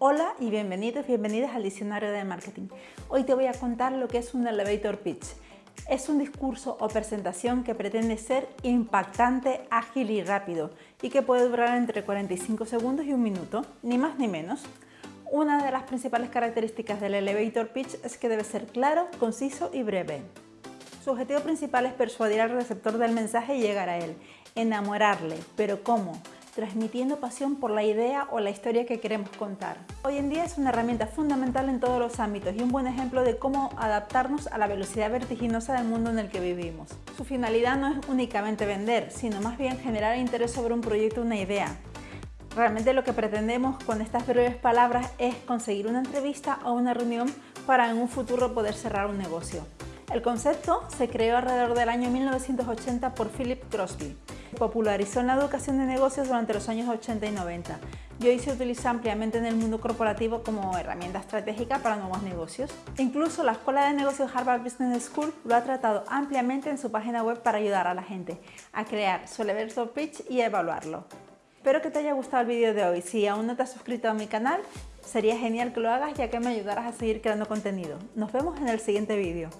Hola y bienvenidos bienvenidas al Diccionario de Marketing. Hoy te voy a contar lo que es un elevator pitch. Es un discurso o presentación que pretende ser impactante, ágil y rápido y que puede durar entre 45 segundos y un minuto, ni más ni menos. Una de las principales características del elevator pitch es que debe ser claro, conciso y breve. Su objetivo principal es persuadir al receptor del mensaje y llegar a él, enamorarle. ¿Pero cómo? Transmitiendo pasión por la idea o la historia que queremos contar. Hoy en día es una herramienta fundamental en todos los ámbitos y un buen ejemplo de cómo adaptarnos a la velocidad vertiginosa del mundo en el que vivimos. Su finalidad no es únicamente vender, sino más bien generar interés sobre un proyecto o una idea. Realmente lo que pretendemos con estas breves palabras es conseguir una entrevista o una reunión para en un futuro poder cerrar un negocio. El concepto se creó alrededor del año 1980 por Philip Crosby popularizó en la educación de negocios durante los años 80 y 90 y hoy se utiliza ampliamente en el mundo corporativo como herramienta estratégica para nuevos negocios. Incluso la Escuela de Negocios Harvard Business School lo ha tratado ampliamente en su página web para ayudar a la gente a crear su elevator pitch y evaluarlo. Espero que te haya gustado el vídeo de hoy. Si aún no te has suscrito a mi canal, sería genial que lo hagas ya que me ayudarás a seguir creando contenido. Nos vemos en el siguiente vídeo.